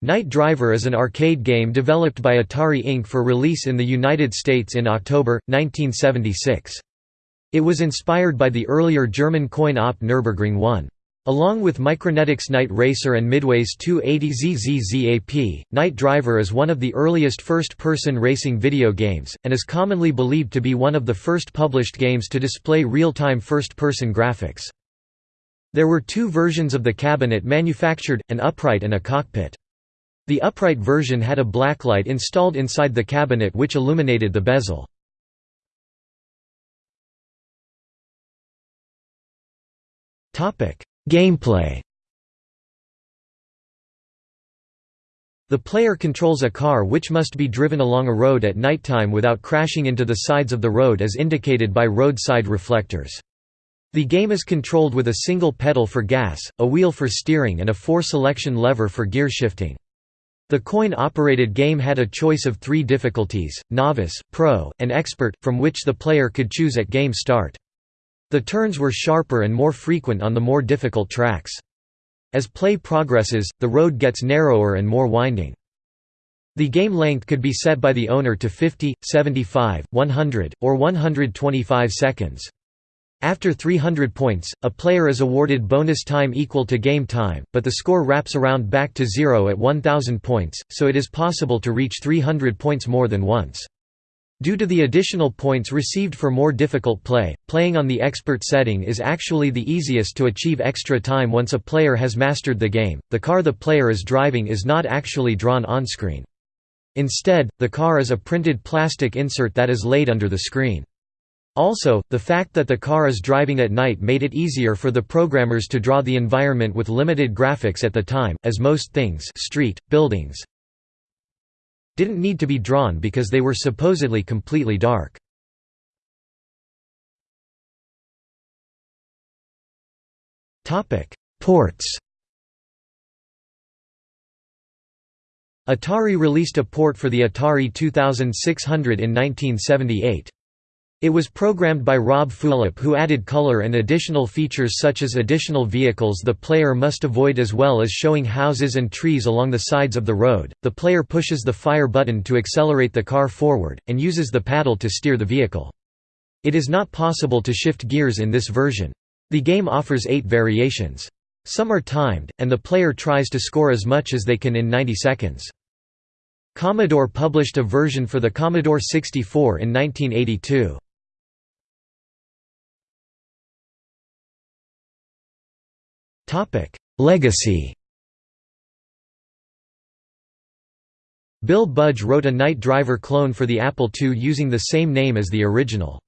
Night Driver is an arcade game developed by Atari Inc. for release in the United States in October, 1976. It was inspired by the earlier German coin-op Nürburgring 1. Along with Micronetics Night Racer and Midway's 280ZZZAP, Night Driver is one of the earliest first-person racing video games, and is commonly believed to be one of the first published games to display real-time first-person graphics. There were two versions of the cabinet manufactured, an upright and a cockpit. The upright version had a blacklight installed inside the cabinet which illuminated the bezel. Gameplay The player controls a car which must be driven along a road at nighttime without crashing into the sides of the road as indicated by roadside reflectors. The game is controlled with a single pedal for gas, a wheel for steering and a four-selection lever for gear shifting. The coin-operated game had a choice of three difficulties, Novice, Pro, and Expert, from which the player could choose at game start. The turns were sharper and more frequent on the more difficult tracks. As play progresses, the road gets narrower and more winding. The game length could be set by the owner to 50, 75, 100, or 125 seconds. After 300 points, a player is awarded bonus time equal to game time, but the score wraps around back to zero at 1000 points, so it is possible to reach 300 points more than once. Due to the additional points received for more difficult play, playing on the expert setting is actually the easiest to achieve extra time once a player has mastered the game. The car the player is driving is not actually drawn on screen. Instead, the car is a printed plastic insert that is laid under the screen. Also, the fact that the car is driving at night made it easier for the programmers to draw the environment with limited graphics at the time, as most things street, buildings didn't need to be drawn because they were supposedly completely dark. Ports Atari released a port for the Atari 2600 in 1978. It was programmed by Rob Fulop who added color and additional features such as additional vehicles the player must avoid as well as showing houses and trees along the sides of the road. The player pushes the fire button to accelerate the car forward, and uses the paddle to steer the vehicle. It is not possible to shift gears in this version. The game offers eight variations. Some are timed, and the player tries to score as much as they can in 90 seconds. Commodore published a version for the Commodore 64 in 1982. Topic: Legacy. Bill Budge wrote a Night Driver clone for the Apple II using the same name as the original.